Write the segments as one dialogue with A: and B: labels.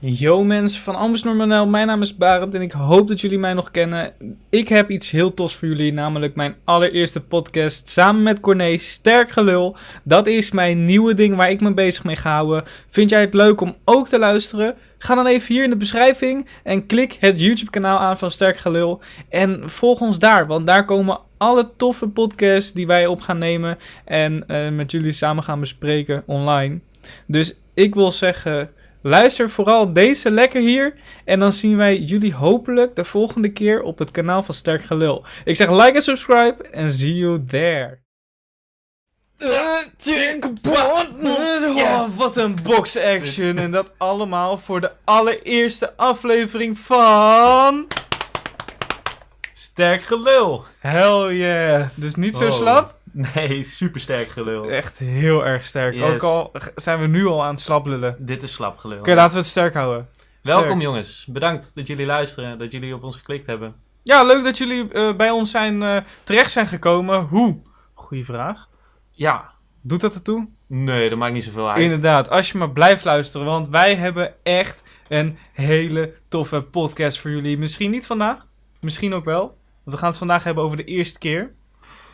A: Yo mensen van Normanel, mijn naam is Barend en ik hoop dat jullie mij nog kennen. Ik heb iets heel tos voor jullie, namelijk mijn allereerste podcast samen met Corné, Sterk Gelul. Dat is mijn nieuwe ding waar ik me bezig mee ga houden. Vind jij het leuk om ook te luisteren? Ga dan even hier in de beschrijving en klik het YouTube kanaal aan van Sterk Gelul. En volg ons daar, want daar komen alle toffe podcasts die wij op gaan nemen en eh, met jullie samen gaan bespreken online. Dus ik wil zeggen... Luister vooral deze lekker hier. En dan zien wij jullie hopelijk de volgende keer op het kanaal van Sterk Gelul. Ik zeg like en subscribe en see you there. Oh, wat een box action. En dat allemaal voor de allereerste aflevering van...
B: Sterk gelul.
A: Hell yeah. Dus niet zo
B: Oh.
A: slap.
B: Nee, super sterk gelul.
A: Echt heel erg sterk.
B: Yes.
A: Ook al zijn we nu al aan het slap lullen. Oké,
B: Dit is slap gelul.
A: laten we het sterk houden.
B: Welkom jongens. Bedankt dat jullie luisteren, dat jullie op ons geklikt hebben.
A: Ja, leuk dat jullie eh, bij ons zijn, eh, terecht zijn gekomen. Hoe? Goeie vraag.
B: Ja.
A: Doet dat ertoe?
B: Nee, dat maakt niet zoveel uit.
A: Inderdaad, als je maar blijft luisteren, want wij hebben echt een hele toffe podcast voor jullie. Misschien niet vandaag, misschien ook wel. Want we gaan het vandaag hebben over de eerste keer.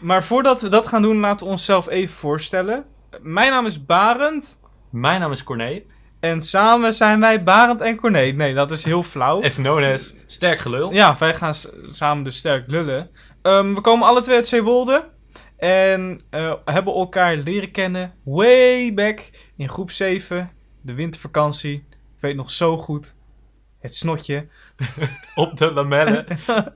A: Maar voordat we dat gaan doen, laten we onszelf even voorstellen. Mijn naam is Barend
B: Mijn naam is Corné.
A: en samen zijn wij Barend en Corné. Nee, dat is heel flauw.
B: As known as Sterk gelul.
A: Ja, wij gaan samen dus sterk lullen. Ehm, we komen alle twee uit Zeewolde. En eh, hebben elkaar leren kennen way back in groep 7. De wintervakantie. Ik weet nog zo goed. Het snotje.
B: Op de lamellen.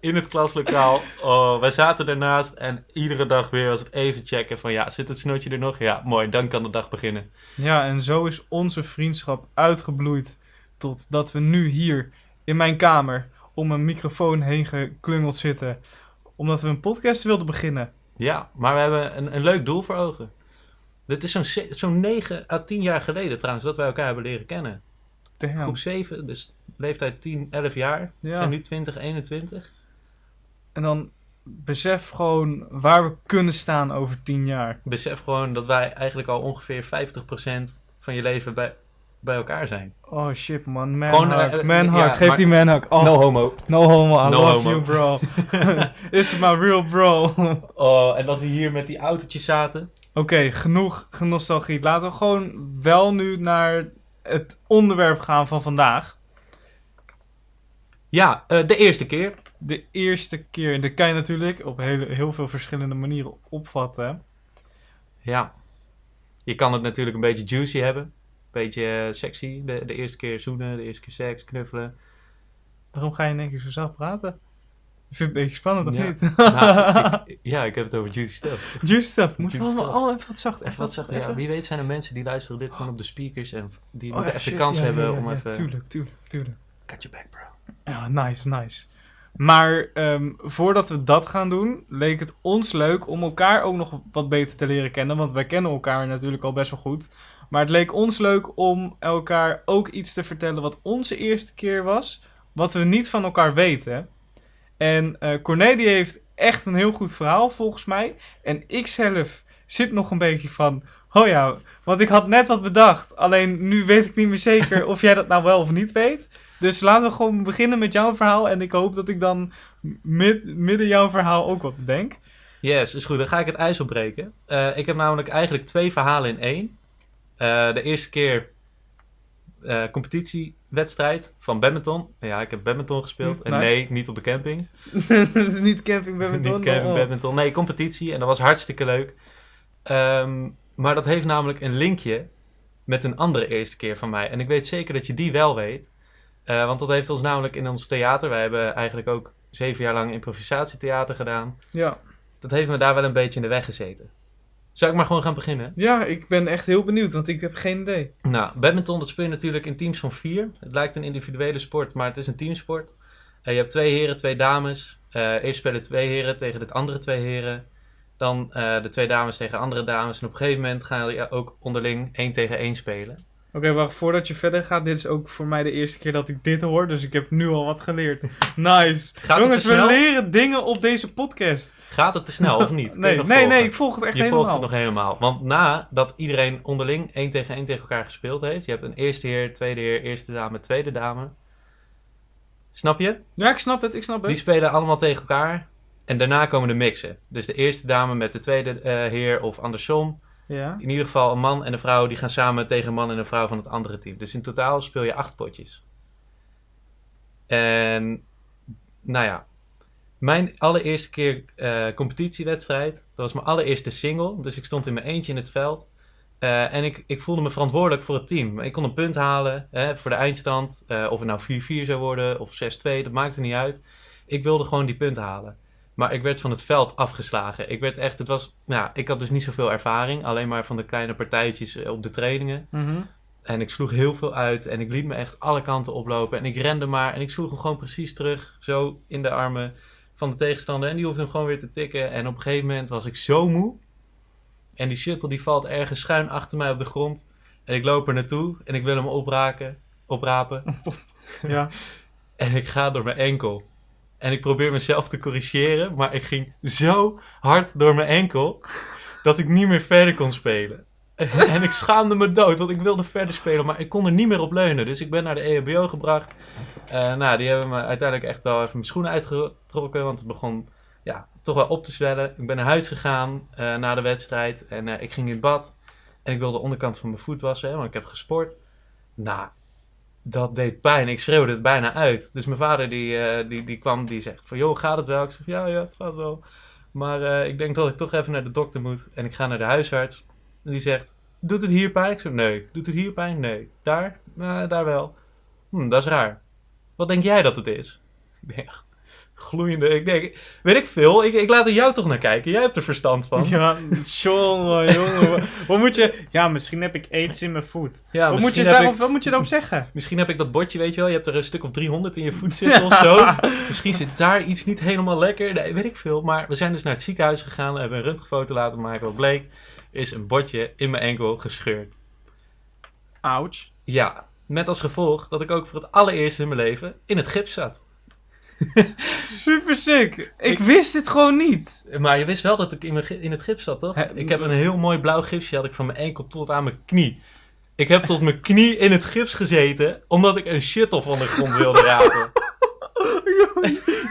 B: in het klaslokaal. Oh, wij zaten ernaast en iedere dag weer was het even checken van ja, zit het snotje er nog? Ja, mooi. Dan kan de dag beginnen.
A: Ja, en zo is onze vriendschap uitgebloeid. Totdat we nu hier in mijn kamer om een microfoon heen geklungeld zitten. Omdat we een podcast wilden beginnen.
B: Ja, maar we hebben een, een leuk doel voor ogen. Dit is zo'n zo'n 9 à 10 jaar geleden trouwens dat wij elkaar hebben leren kennen.
A: Damn.
B: Groep 7, dus leeftijd 10, 11 jaar. We
A: Ja.
B: zijn nu 20, 21.
A: En dan besef gewoon waar we kunnen staan over 10 jaar.
B: Besef gewoon dat wij eigenlijk al ongeveer 50% van je leven bij, bij elkaar zijn.
A: Oh shit man, man
B: Gewoon, ja,
A: geef
B: maar-
A: die man hug. Oh, no,
B: homo.
A: homo, I
B: No
A: love
B: homo.
A: you bro. Is my real bro. Oké,
B: Oh, en dat we hier met die autootjes zaten.
A: genoeg nostalgie. Laten we gewoon wel nu naar het onderwerp gaan van vandaag.
B: Ja, eh, de eerste keer.
A: De eerste keer, dat kan je natuurlijk op hele, heel veel verschillende manieren opvatten.
B: Ja. Je kan het natuurlijk een beetje juicy hebben. Een beetje eh, sexy. De, de eerste keer zoenen, de eerste keer seks, knuffelen.
A: Waarom ga je in één keer zo zacht praten? Ik vind het een beetje spannend, of
B: Ja.
A: niet?
B: Nou, ik- ja, ik heb het over juicy stuff.
A: Juice stuff. Moeten we allemaal
B: stuff.
A: oh, even wat zacht.
B: Even wat. Ja,
A: even.
B: wie weet zijn er mensen die luisteren dit gewoon op de speakers en die
A: Oh,
B: moeten
A: ja, shit,
B: kans
A: ja,
B: hebben
A: ja, ja,
B: om
A: ja,
B: even...
A: Tuurlijk, tuurlijk, tuurlijk.
B: Cut your back, bro.
A: Ja, nice, nice. Maar ehm, voordat we dat gaan doen, leek het ons leuk om elkaar ook nog wat beter te leren kennen. Want wij kennen elkaar natuurlijk al best wel goed. Maar het leek ons leuk om elkaar ook iets te vertellen wat onze eerste keer was. Wat we niet van elkaar weten. En eh Cornelie heeft echt een heel goed verhaal volgens mij. En ik zelf zit nog een beetje van... Oh ja, want ik had net wat bedacht. Alleen nu weet ik niet meer zeker of jij dat nou wel of niet weet. Dus laten we gewoon beginnen met jouw verhaal. En ik hoop dat ik dan mid, midden jouw verhaal ook wat bedenk.
B: Yes, is goed. Dan ga ik het ijs opbreken. Eh, ik heb namelijk eigenlijk twee verhalen in één. Eh, de eerste keer eh, competitiewedstrijd van badminton. Ja, ik heb badminton gespeeld. En
A: Nice.
B: nee, niet op de camping.
A: niet camping badminton.
B: niet camping
A: oh.
B: badminton. Nee, competitie. En dat was hartstikke leuk. Ehm, maar dat heeft namelijk een linkje met een andere eerste keer van mij. En ik weet zeker dat je die wel weet. Eh, want dat heeft ons namelijk in ons theater. Wij hebben eigenlijk ook zeven jaar lang improvisatietheater gedaan.
A: Ja.
B: Dat heeft me daar wel een beetje in de weg gezeten. Zou ik maar gewoon gaan beginnen?
A: ja, ik ben echt heel benieuwd, want ik heb geen idee.
B: Nou, badminton dat speel je natuurlijk in teams van vier. Het lijkt een individuele sport, maar het is een teamsport. Eh, je hebt twee heren, twee dames. Eh, eerst spelen twee heren tegen de andere twee heren. Dan de twee dames tegen andere dames. En op een gegeven moment gaan je ook onderling één tegen één spelen.
A: Oké, wacht, voordat je verder gaat, dit is ook voor mij de eerste keer dat ik dit hoor, dus ik heb nu al wat geleerd. Nice.
B: Gaat
A: Jongens, we leren dingen op deze podcast.
B: Gaat het te snel of niet? Je
A: Nee, nee,
B: volgen?
A: nee, ik volg het echt
B: je
A: helemaal.
B: volgt het nog helemaal. Want nadat iedereen onderling één tegen één tegen elkaar gespeeld heeft. Je hebt een eerste heer, tweede heer, eerste dame, tweede dame. Snap je?
A: Ja, ik snap het, ik snap het.
B: Die spelen allemaal tegen elkaar. En daarna komen de mixen. Dus de eerste dame met de tweede eh, heer of andersom.
A: Ja.
B: In ieder geval een man en een vrouw die gaan samen tegen een man en een vrouw van het andere team. Dus in totaal speel je acht potjes. En nou ja, mijn allereerste keer eh, competitiewedstrijd, dat was mijn allereerste single. Dus ik stond in mijn eentje in het veld. Eh, en ik, ik voelde me verantwoordelijk voor het team. Ik kon een punt halen hè, voor de eindstand. eh, of het nou 4-4 zou worden of 6-2, dat maakte niet uit. Ik wilde gewoon die punten halen. Maar ik werd van het veld afgeslagen. Ik werd echt, het was, nou, ik had dus niet zoveel ervaring. Alleen maar van de kleine partijtjes eh, op de trainingen.
A: Mhm.
B: En ik sloeg heel veel uit en ik liet me echt alle kanten oplopen. En ik rende maar en ik sloeg hem gewoon precies terug, zo in de armen van de tegenstander. En die hoefde hem gewoon weer te tikken. En op een gegeven moment was ik zo moe. En die shuttle die valt ergens schuin achter mij op de grond. En ik loop er naartoe en ik wil hem opraken, oprapen.
A: Ja.
B: En ik ga door mijn enkel. En ik probeer mezelf te corrigeren, maar ik ging zo hard door mijn enkel dat ik niet meer verder kon spelen. En ik schaamde me dood, want ik wilde verder spelen, maar ik kon er niet meer op leunen. Dus ik ben naar de EHBO gebracht. Eh, nou, die hebben me uiteindelijk echt wel even mijn schoenen uitgetrokken, want het begon ja, toch wel op te zwellen. Ik ben naar huis gegaan eh, na de wedstrijd en eh, ik ging in bad. En ik wilde de onderkant van mijn voet wassen, want ik heb gesport. Nou, dat deed pijn. Ik schreeuwde het bijna uit. Dus mijn vader die, eh, die, die kwam, die zegt van... joh, gaat het wel? Ik zeg, ja, ja, het gaat wel. Maar eh, ik denk dat ik toch even naar de dokter moet. En ik ga naar de huisarts. En die zegt, doet het hier pijn? Ik zeg, nee. Doet het hier pijn? Nee. Daar? "Nou, daar wel. Hm, dat is raar. Wat denk jij dat het is? Ik denk, gloeiende... Ik denk, weet ik veel. Ik, ik laat er jou toch naar kijken. Jij hebt er verstand van.
A: Ja, jongen, jongen. Wat moet je... Ja, misschien heb ik aids in mijn voet.
B: Ja,
A: wat, moet je daarop,
B: ik,
A: wat moet je daarop zeggen?
B: misschien heb ik dat bordje, weet je wel. Je hebt er een stuk of 300 in je voet zitten of zo. Misschien zit daar iets niet helemaal lekker. Nee, weet ik veel. Maar we zijn dus naar het ziekenhuis gegaan. We hebben een röntgenfoto laten maken. Wat bleek, is een bordje in mijn enkel gescheurd.
A: Ouch.
B: Ja, met als gevolg dat ik ook voor het allereerst in mijn leven in het gips zat.
A: Super sick. Ik,
B: Ik-
A: wist dit gewoon niet.
B: Maar je wist wel dat ik in, mijn, in het gips zat, toch? Ik heb een heel mooi blauw gipsje had ik van mijn enkel tot aan mijn knie. Ik heb tot mijn knie in het gips gezeten, omdat ik een shuttle van de grond wilde rapen.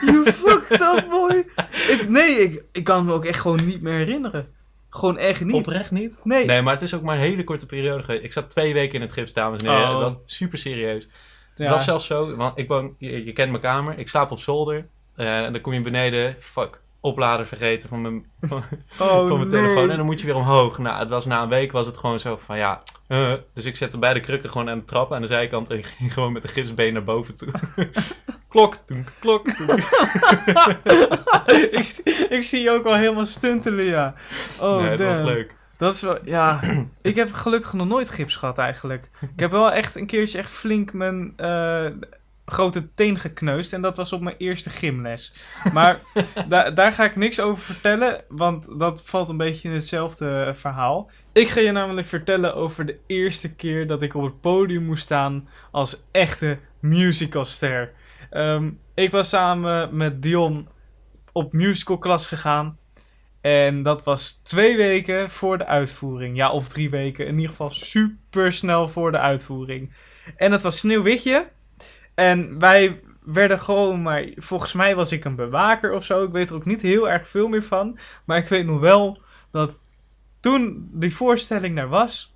A: You fucked up, boy. Ik, nee, ik, ik kan me ook echt gewoon niet meer herinneren. Gewoon echt niet.
B: Oprecht niet?
A: Nee.
B: Nee, maar het is ook maar een hele korte periode geweest. Ik zat twee weken in het gips, dames en heren.
A: Oh.
B: Het was super serieus. Het was zelfs zo, want ik woon, je, je kent mijn kamer. Ik slaap op zolder. eh, en dan kom je beneden, fuck, oplader vergeten van mijn, van,
A: oh,
B: van mijn
A: nee.
B: telefoon. En dan moet je weer omhoog. Nou, het was na een week was het gewoon zo van, ja... eh, dus ik zette beide krukken gewoon aan de trap aan de zijkant. En ging gewoon met de gipsbeen naar boven toe. klok, toen, klok, toen.
A: ik, ik zie je ook al helemaal stuntelen, ja. Oh,
B: nee, het was leuk.
A: Dat is wel, ja. ik heb gelukkig nog nooit gips gehad eigenlijk. Ik heb wel echt een keertje echt flink mijn eh, grote teen gekneusd. En dat was op mijn eerste gymles. Maar da- daar ga ik niks over vertellen, want dat valt een beetje in hetzelfde eh, verhaal. Ik ga je namelijk vertellen over de eerste keer dat ik op het podium moest staan als echte musicalster. Ehm, ik was samen met Dion op musicalklas gegaan. En dat was twee weken voor de uitvoering. Ja, of drie weken. In ieder geval super snel voor de uitvoering. En het was Sneeuwwitje. En wij werden gewoon maar... Volgens mij was ik een bewaker of zo. Ik weet er ook niet heel erg veel meer van. Maar ik weet nog wel dat toen die voorstelling daar was...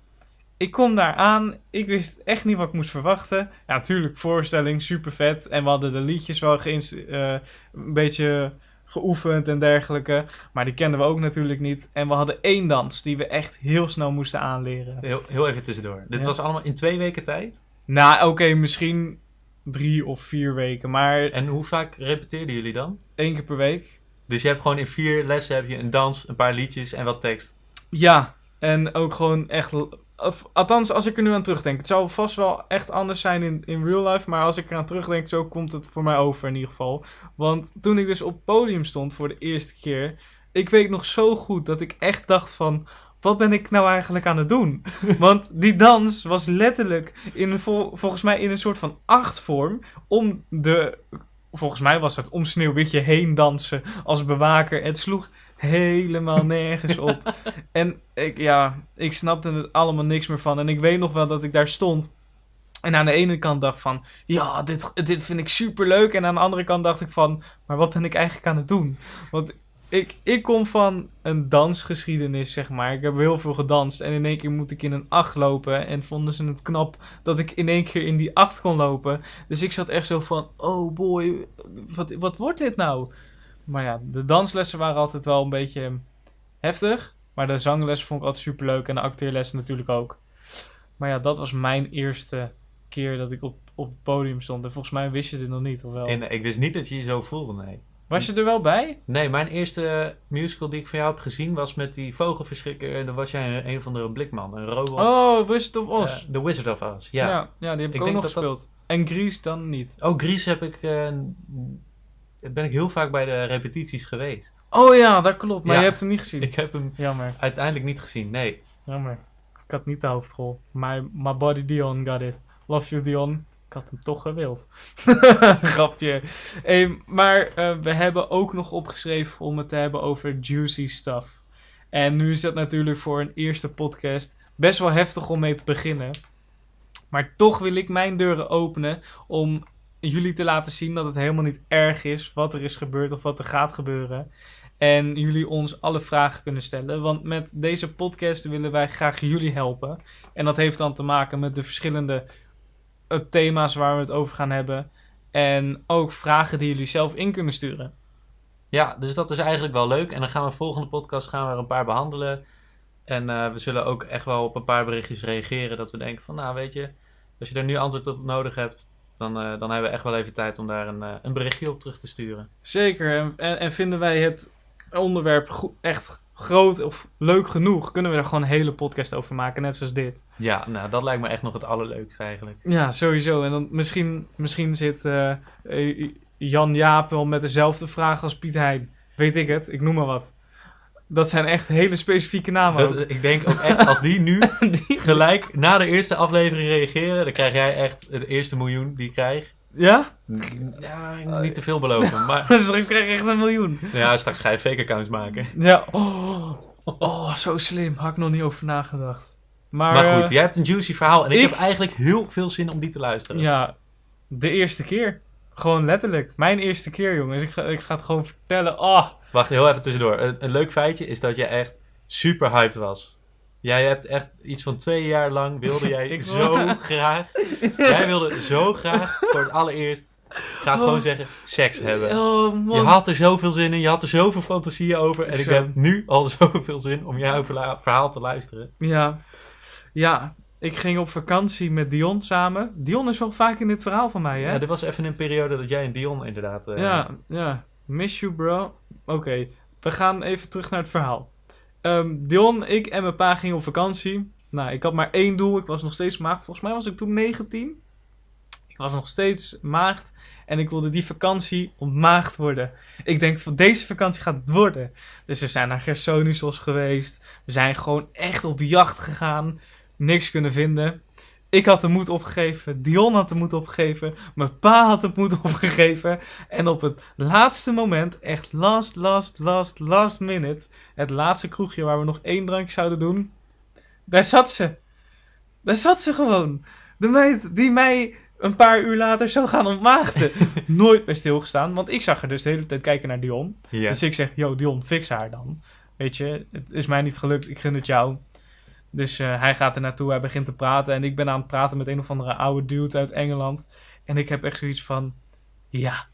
A: Ik kom daar aan. Ik wist echt niet wat ik moest verwachten. Ja, natuurlijk, voorstelling, super vet. En we hadden de liedjes wel geïnst- eh, een beetje geoefend en dergelijke. Maar die kenden we ook natuurlijk niet. En we hadden één dans die we echt heel snel moesten aanleren.
B: Heel, heel even tussendoor. Dit
A: Ja.
B: was allemaal in twee weken tijd.
A: Nou, oké, misschien drie of vier weken. Maar
B: En hoe vaak repeteerden jullie dan?
A: één keer per week.
B: Dus je hebt gewoon in vier lessen heb je een dans, een paar liedjes en wat tekst.
A: Ja, en ook gewoon echt... Of, althans, als ik er nu aan terugdenk. Het zou vast wel echt anders zijn in, in real life. Maar als ik eraan terugdenk, zo komt het voor mij over in ieder geval. Want toen ik dus op het podium stond voor de eerste keer... Ik weet nog zo goed dat ik echt dacht van... wat ben ik nou eigenlijk aan het doen? Want die dans was letterlijk in een, vol- volgens mij in een soort van achtvorm om de, volgens mij was het om Sneeuwwitje heen dansen als bewaker. Het sloeg helemaal nergens op. en ik, ja, ik snapte het allemaal niks meer van. En ik weet nog wel dat ik daar stond. En aan de ene kant dacht van, ja, dit, dit vind ik super leuk. En aan de andere kant dacht ik van, maar wat ben ik eigenlijk aan het doen? Want ik, ik kom van een dansgeschiedenis, zeg maar. Ik heb heel veel gedanst. En in één keer moet ik in een acht lopen. En vonden ze het knap dat ik in één keer in die acht kon lopen. Dus ik zat echt zo van, oh boy, wat, wat wordt dit nou? Maar ja, de danslessen waren altijd wel een beetje heftig. Maar de zanglessen vond ik altijd super leuk. En de acteerlessen natuurlijk ook. Maar ja, dat was mijn eerste keer dat ik op, op het podium stond. En volgens mij wist je dit nog niet, of wel?
B: En ik wist niet dat je je zo voelde, nee.
A: Was je er wel bij?
B: Nee, mijn eerste musical die ik van jou heb gezien was met die vogelverschrikker. En dan was jij een, van de blikman, een robot.
A: Oh, Wizard of Oz.
B: Eh, The Wizard of Oz, ja.
A: ja. ja, die heb ik,
B: Ik
A: ook nog
B: dat-
A: gespeeld. En Grease dan niet.
B: Oh, Gries heb ik... eh, ben ik heel vaak bij de repetities geweest.
A: Oh ja, dat klopt. Maar
B: Ja.
A: je hebt hem niet gezien.
B: Ik heb hem
A: Jammer,
B: uiteindelijk niet gezien, nee.
A: jammer. Ik had niet de hoofdrol. My, my body Dion got it. Love you Dion. Ik had hem toch gewild. Grapje. Hey, maar eh, we hebben ook nog opgeschreven om het te hebben over juicy stuff. En nu is dat natuurlijk voor een eerste podcast best wel heftig om mee te beginnen. Maar toch wil ik mijn deuren openen om jullie te laten zien dat het helemaal niet erg is wat er is gebeurd of wat er gaat gebeuren. En jullie ons alle vragen kunnen stellen. Want met deze podcast willen wij graag jullie helpen. En dat heeft dan te maken met de verschillende eh, thema's waar we het over gaan hebben. En ook vragen die jullie zelf in kunnen sturen.
B: Ja, dus dat is eigenlijk wel leuk. En dan gaan we volgende podcast gaan we er een paar behandelen. En eh, we zullen ook echt wel op een paar berichtjes reageren. Dat we denken van, nou weet je, als je er nu antwoord op nodig hebt, dan, eh, dan hebben we echt wel even tijd om daar een, eh, een berichtje op terug te sturen.
A: Zeker. En, en, en vinden wij het onderwerp go- echt groot of leuk genoeg, kunnen we er gewoon een hele podcast over maken. Net zoals dit.
B: Ja, nou dat lijkt me echt nog het allerleukste eigenlijk.
A: Ja, sowieso. En dan misschien, misschien zit eh, Jan Jaap wel met dezelfde vraag als Piet Hein. Weet ik het, ik noem maar wat. Dat zijn echt hele specifieke namen.
B: Dat, ik denk ook echt, als die nu
A: Die-
B: gelijk na de eerste aflevering reageren, dan krijg jij echt het eerste miljoen die ik krijg.
A: Ja?
B: Ja, niet te veel beloven, maar
A: Straks krijg je echt een miljoen.
B: ja, straks ga je fake accounts maken.
A: Ja. Oh, oh, zo slim. Had ik nog niet over nagedacht. Maar,
B: Maar goed,
A: eh,
B: jij hebt een juicy verhaal en ik,
A: ik-
B: heb eigenlijk heel veel zin om die te luisteren.
A: ja, de eerste keer. Gewoon letterlijk. Mijn eerste keer, jongens. Ik ga, ik ga het gewoon vertellen. Oh,
B: Wacht, heel even tussendoor. Een, een leuk feitje is dat jij echt super hyped was. Jij hebt echt iets van twee jaar lang wilde jij
A: Ik
B: zo
A: wil-
B: graag. Jij wilde zo graag voor het allereerst, ga gewoon zeggen, seks hebben.
A: oh man.
B: Je had er zoveel zin in, je had er zoveel fantasieën over. En ik heb nu al zoveel zin om jouw verhaal te luisteren.
A: Ja. Ja, ik ging op vakantie met Dion samen. Dion is wel vaak in dit verhaal van mij, hè?
B: Ja, dit was even een periode dat jij en Dion inderdaad... eh,
A: Ja, ja. Miss you, bro. Oké, we gaan even terug naar het verhaal. Ehm, Dion, ik en mijn pa gingen op vakantie. Nou, ik had maar één doel. Ik was nog steeds maagd. Volgens mij was ik toen 19. Ik was nog steeds maagd. En ik wilde die vakantie ontmaagd worden. Ik denk van deze vakantie gaat het worden. Dus we zijn naar Gersonisos geweest. We zijn gewoon echt op jacht gegaan. Niks kunnen vinden. Ik had de moed opgegeven. Dion had de moed opgegeven. Mijn pa had de moed opgegeven. En op het laatste moment, echt last, last, last, last minute. Het laatste kroegje waar we nog één drankje zouden doen. Daar zat ze. Daar zat ze gewoon. De meid die mij een paar uur later zou gaan ontmaagden. Nooit meer stilgestaan. Want ik zag er dus de hele tijd kijken naar Dion. Dus ik zeg, yo Dion, fix haar dan. Weet je, het is mij niet gelukt, ik gun het jou. Dus eh, hij gaat er naartoe, hij begint te praten. En ik ben aan het praten met een of andere oude dude uit Engeland. En ik heb echt zoiets van, ja,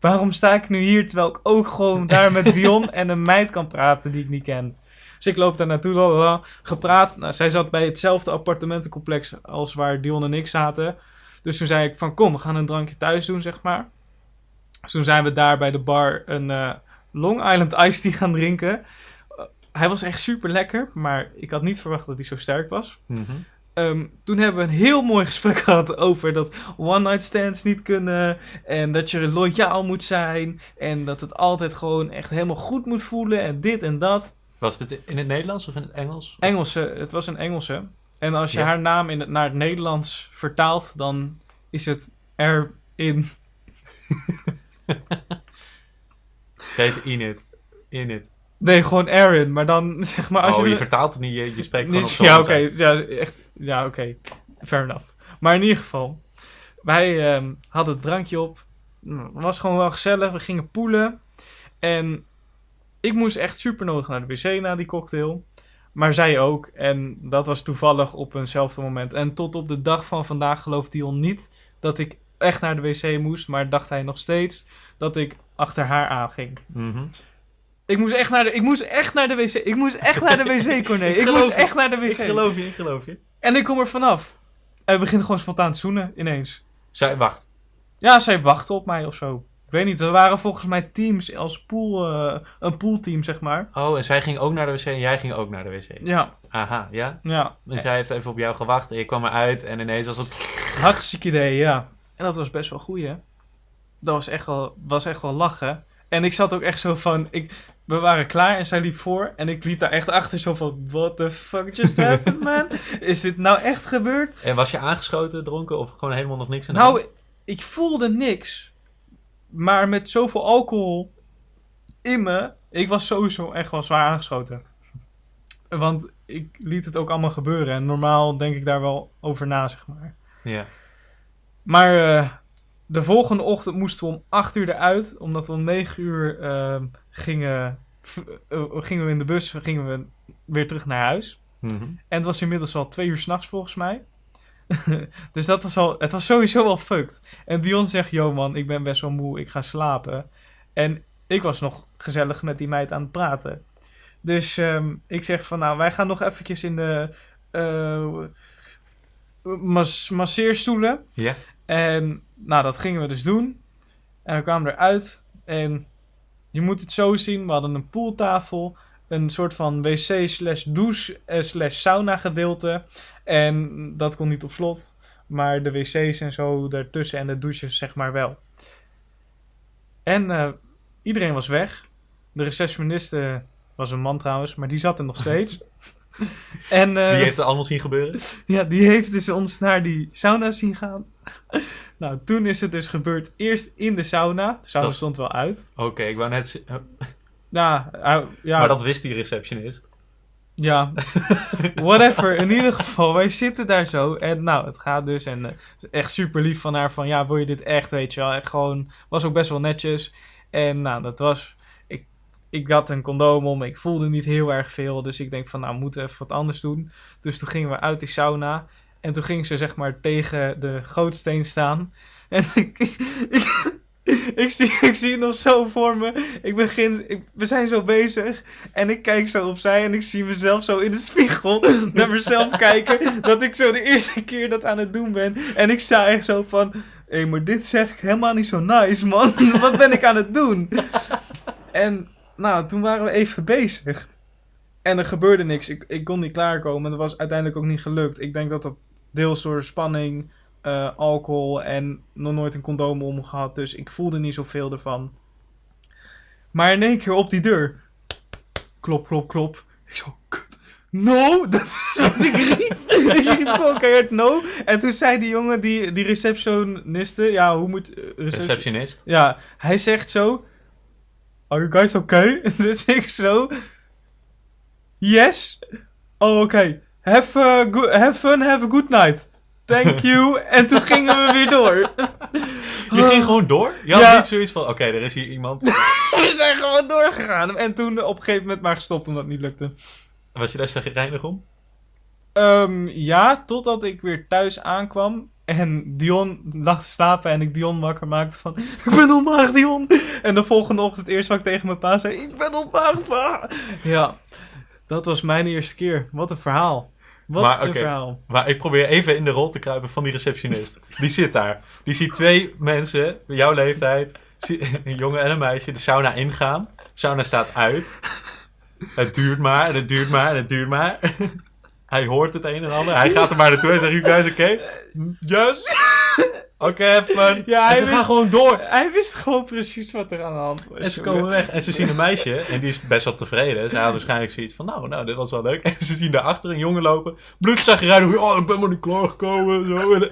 A: waarom sta ik nu hier terwijl ik ook gewoon daar met Dion en een meid kan praten die ik niet ken. Dus ik loop daar naartoe, lalala, gepraat. Nou, zij zat bij hetzelfde appartementencomplex als waar Dion en ik zaten. Dus toen zei ik van, kom, we gaan een drankje thuis doen, zeg maar. Dus toen zijn we daar bij de bar een eh, Long Island Iced Tea gaan drinken. Eh, hij was echt super lekker, maar ik had niet verwacht dat hij zo sterk was.
B: Mhm.
A: Ehm, toen hebben we een heel mooi gesprek gehad over dat one-night stands niet kunnen. En dat je loyaal moet zijn. En dat het altijd gewoon echt helemaal goed moet voelen. En dit en dat.
B: Was dit in het Nederlands of in het Engels?
A: Engelse, het was een Engelse. En als je
B: Ja.
A: haar naam in het, naar het Nederlands vertaalt, dan is het erin.
B: Ze heet Init. Init.
A: Nee, gewoon Erin. Maar dan zeg maar als
B: oh,
A: je.
B: vertaalt het niet, je, je spreekt gewoon
A: Niet- ja, oké. ja, echt. Ja, oké. Fair enough. Maar in ieder geval, wij ehm, hadden het drankje op. Nou, Het was gewoon wel gezellig. We gingen poelen. En ik moest echt super nodig naar de wc na die cocktail. Maar zij ook. En dat was toevallig op eenzelfde moment. En tot op de dag van vandaag gelooft Dion niet dat ik echt naar de wc moest. Maar dacht hij nog steeds dat ik achter haar aanging.
B: Mhm.
A: Ik moest echt naar de, ik moest echt naar de wc. Ik moest echt naar de wc, Corné.
B: Ik
A: moest
B: je.
A: echt naar de wc.
B: Ik geloof je, ik geloof je.
A: En ik kom er vanaf. En we beginnen gewoon spontaan te zoenen, ineens.
B: Zij, wacht.
A: Ja, zij wachtte op mij of zo. Ik weet niet, we waren volgens mij teams als pool, eh, een poolteam, zeg maar.
B: Oh, en zij ging ook naar de wc en jij ging ook naar de wc.
A: Ja,
B: Aha, ja?
A: ja.
B: En zij heeft even op jou gewacht en je kwam eruit en ineens was het...
A: Hartstikke idee, ja. En dat was best wel goed, hè. Dat was echt wel, was echt wel lachen. En ik zat ook echt zo van, ik, we waren klaar en zij liep voor. En ik liep daar echt achter zo van, what the fuck just happened, man? Is dit nou echt gebeurd?
B: En was je aangeschoten, dronken of gewoon helemaal nog niks aan
A: Nou,
B: hand?
A: ik voelde niks. Maar met zoveel alcohol in me, ik was sowieso echt wel zwaar aangeschoten. Want ik liet het ook allemaal gebeuren. En normaal denk ik daar wel over na, zeg maar.
B: Ja.
A: Maar eh, de volgende ochtend moesten we om 8 uur eruit. Omdat we om 9 uur ehm, gingen, v- eh, gingen we in de bus gingen we weer terug naar huis.
B: Mhm.
A: En het was inmiddels al twee uur s'nachts volgens mij. dus dat was al, het was sowieso wel fucked. En Dion zegt, yo man, ik ben best wel moe, ik ga slapen. En ik was nog gezellig met die meid aan het praten. Dus ehm, ik zeg van, nou, wij gaan nog eventjes in de eh mas masseerstoelen.
B: Ja?
A: En nou, dat gingen we dus doen. En we kwamen eruit. En je moet het zo zien. We hadden een pooltafel. Een soort van wc slash douche eh, slash sauna gedeelte. En dat kon niet op slot. Maar de wc's en zo daartussen en de douches zeg maar wel. En eh, iedereen was weg. De receptioniste was een man trouwens. Maar die zat er nog steeds. en, eh,
B: Die heeft het allemaal zien gebeuren?
A: ja, die heeft dus ons naar die sauna zien gaan. nou, toen is het dus gebeurd. Eerst in de sauna. De sauna
B: Dat-
A: stond wel uit.
B: Oké, ik wou net... z-
A: Ja, uh, ja,
B: Maar dat wist die receptionist.
A: ja. Whatever. In ieder geval, wij zitten daar zo. En nou, het gaat dus. En eh, echt super lief van haar. Van ja, wil je dit echt? Weet je wel. Echt gewoon. Was ook best wel netjes. En nou, dat was. Ik, had een condoom om. Ik voelde niet heel erg veel. Dus ik denk van, nou, we moeten even wat anders doen. Dus toen gingen we uit die sauna. En toen ging ze zeg maar tegen de gootsteen staan. En ik, ik, ik, zie, ik zie het nog zo voor me. Ik begin, we zijn zo bezig. En ik kijk zo opzij en ik zie mezelf zo in de spiegel naar mezelf kijken. Dat ik zo de eerste keer dat aan het doen ben. En ik sta echt zo van... Hé, maar dit zeg ik helemaal niet zo nice, man. Wat ben ik aan het doen? En nou, toen waren we even bezig. En er gebeurde niks. Ik, ik kon niet klaarkomen. Dat was uiteindelijk ook niet gelukt. Ik denk dat dat deels door spanning, eh, alcohol en nog nooit een condoom om gehad. Dus ik voelde niet zoveel ervan. Maar in één keer op die deur. Klop, klop, klop. Ik zo, kut. No, dat is wat ik riep. ik riep gewoon keihard no. En toen zei die jongen, die, die receptioniste, ja, hoe moet... eh, reception-
B: Receptionist.
A: ja, hij zegt zo... Are you guys okay? dus ik zo... Yes. Oh, oké. Have, have fun, have a good night. Thank you. en toen gingen we weer door.
B: Je ging gewoon door? Je had
A: Ja.
B: niet zoiets van, oké, er is hier iemand.
A: we zijn gewoon doorgegaan. En toen op een gegeven moment maar gestopt omdat het niet lukte.
B: Was je daar zagrijnig om?
A: Ehm, ja, totdat ik weer thuis aankwam. En Dion lag te slapen en ik Dion wakker maakte van... Ik ben ontmaagd, Dion. En de volgende ochtend eerst wat ik tegen mijn pa zei... Ik ben ontmaagd, pa. Ja, dat was mijn eerste keer. Wat een verhaal. Wat
B: Maar,
A: een verhaal.
B: Maar ik probeer even in de rol te kruipen van die receptionist. Die zit daar. Die ziet twee mensen, jouw leeftijd, een jongen en een meisje, de sauna ingaan. De sauna staat uit. Het duurt maar en het duurt maar en het duurt maar. Hij hoort het een en ander. Hij gaat er maar naartoe en zegt, you guys okay? Yes. Oké, even.
A: Ja, hij
B: en ze gaan
A: wist,
B: gewoon door.
A: hij wist gewoon precies wat er aan de hand was.
B: En ze komen weg en ze zien een meisje en die is best wel tevreden. Ze had waarschijnlijk zoiets van, nou, nou, dit was wel leuk. En ze zien daarachter een jongen lopen, bloedzagrijnig. Oh, ik ben maar niet klaargekomen. Zo.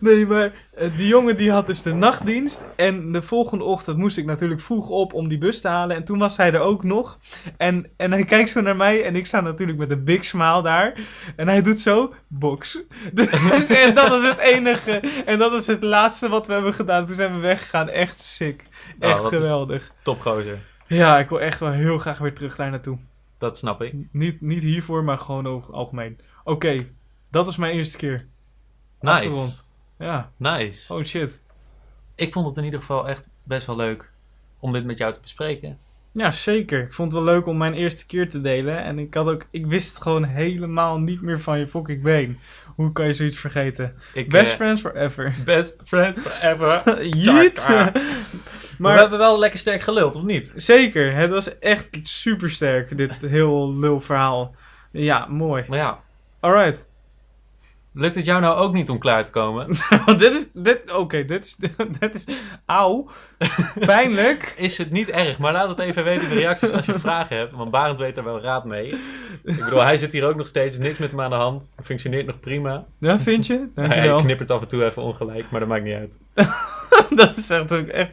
A: Nee, maar die jongen die had dus de nachtdienst. En de volgende ochtend moest ik natuurlijk vroeg op om die bus te halen. En toen was hij er ook nog. En, en hij kijkt zo naar mij. En ik sta natuurlijk met een big smile daar. En hij doet zo, box. Dus, en dat was het enige. En dat was het laatste wat we hebben gedaan. Toen zijn we weggegaan. Echt sick.
B: Oh,
A: Echt
B: is
A: geweldig.
B: Topgozer.
A: Ja, ik wil echt wel heel graag weer terug daar naartoe.
B: Dat snap ik.
A: Niet, niet hiervoor, maar gewoon over algemeen. Oké, dat was mijn eerste keer.
B: Nice.
A: Afgerond. Ja,
B: Nice.
A: oh shit.
B: Ik vond het in ieder geval echt best wel leuk om dit met jou te bespreken.
A: Ja, zeker. Ik vond het wel leuk om mijn eerste keer te delen. En ik had ook, ik wist gewoon helemaal niet meer van je fucking been. Hoe kan je zoiets vergeten?
B: Ik,
A: Best
B: eh,
A: friends forever.
B: best friends forever.
A: Jeet.
B: Maar we hebben wel lekker sterk geluld, of niet?
A: zeker, het was echt super sterk, dit heel lul verhaal. Ja, mooi.
B: Maar ja,
A: Alright.
B: Lukt het jou nou ook niet om klaar te komen?
A: dit is, dit, oké, dit is, dit is, auw. Pijnlijk.
B: Is het niet erg, maar laat het even weten in de reacties als je vragen hebt. Want Barend weet er wel raad mee. Ik bedoel, hij zit hier ook nog steeds, niks met hem aan de hand. Functioneert nog prima.
A: Ja, vind je?
B: Hij knippert af en toe even ongelijk, maar dat maakt niet uit.
A: dat is echt ook echt.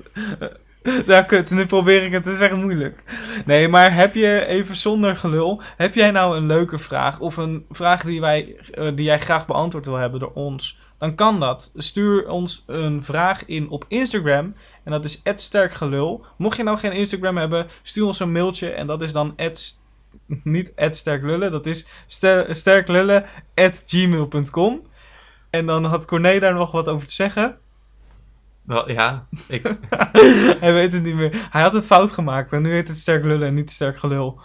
A: Ja, kut. Nu probeer ik het. Het is echt moeilijk. Nee, maar heb je even zonder gelul. Heb jij nou een leuke vraag? Of een vraag die, wij, eh, die jij graag beantwoord wil hebben door ons? Dan kan dat. Stuur ons een vraag in op Instagram. En dat is @sterkgelul. Mocht je nou geen Instagram hebben, stuur ons een mailtje. En dat is dan @, niet @sterklullen. Dat is ster- sterklullen@gmail.com. En dan had Corné daar nog wat over te zeggen.
B: Wel, ja, ik,
A: Hij weet het niet meer. Hij had een fout gemaakt en nu heet het sterk lullen en niet sterk gelul.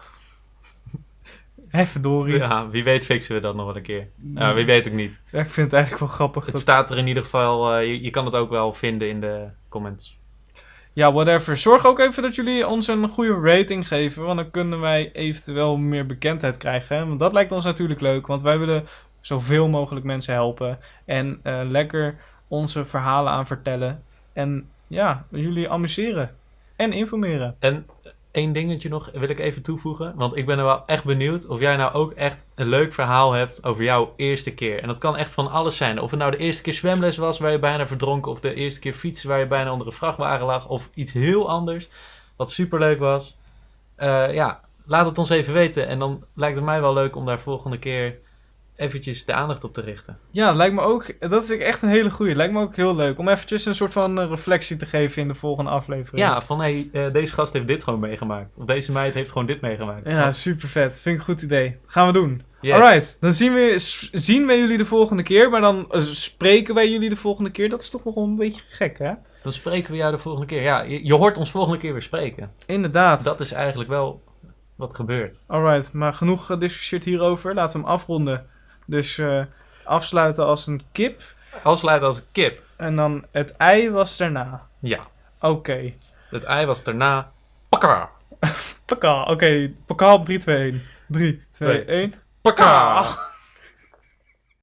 A: Hé, verdorie. Ja.
B: wie weet fixen we dat nog wel een keer. Ja, wie weet ook niet.
A: ik vind het eigenlijk wel grappig.
B: Het
A: Dat...
B: staat er in ieder geval, eh, je, je kan het ook wel vinden in de comments.
A: Ja, whatever. Zorg ook even dat jullie ons een goede rating geven, want dan kunnen wij eventueel meer bekendheid krijgen. Hè? Want dat lijkt ons natuurlijk leuk, want wij willen zoveel mogelijk mensen helpen en eh, lekker onze verhalen aan vertellen. En ja, jullie amuseren en informeren.
B: En één dingetje nog wil ik even toevoegen. Want ik ben er wel echt benieuwd of jij nou ook echt een leuk verhaal hebt over jouw eerste keer. En dat kan echt van alles zijn. Of het nou de eerste keer zwemles was waar je bijna verdronk. Of de eerste keer fietsen waar je bijna onder een vrachtwagen lag. Of iets heel anders wat superleuk was. Eh, ja, laat het ons even weten. En dan lijkt het mij wel leuk om daar volgende keer eventjes de aandacht op te richten.
A: Ja, lijkt me ook. Dat is echt een hele goeie. Lijkt me ook heel leuk om eventjes een soort van eh, reflectie te geven in de volgende aflevering.
B: Ja, van hé, hey, eh, deze gast heeft dit gewoon meegemaakt. Of deze meid heeft gewoon dit meegemaakt.
A: Ja, super vet. Vind ik een goed idee. Gaan we doen.
B: Yes.
A: Alright, dan zien we, zien we jullie de volgende keer. Maar dan eh, spreken wij jullie de volgende keer. Dat is toch nog wel een beetje gek, hè?
B: Dan spreken we jou de volgende keer. Ja, je, je hoort ons volgende keer weer spreken.
A: Inderdaad.
B: Dat is eigenlijk wel wat gebeurt.
A: Alright, maar genoeg gediscussieerd hierover. Laten we hem afronden. Dus eh, afsluiten als een kip.
B: Afsluiten als een kip.
A: En dan het ei was daarna.
B: Ja.
A: Oké.
B: Het ei was daarna... Pakka!
A: Pakka. Oké, pakka op 3, 2, 1. 3, 2,
B: Twee.
A: 1.
B: Pakka!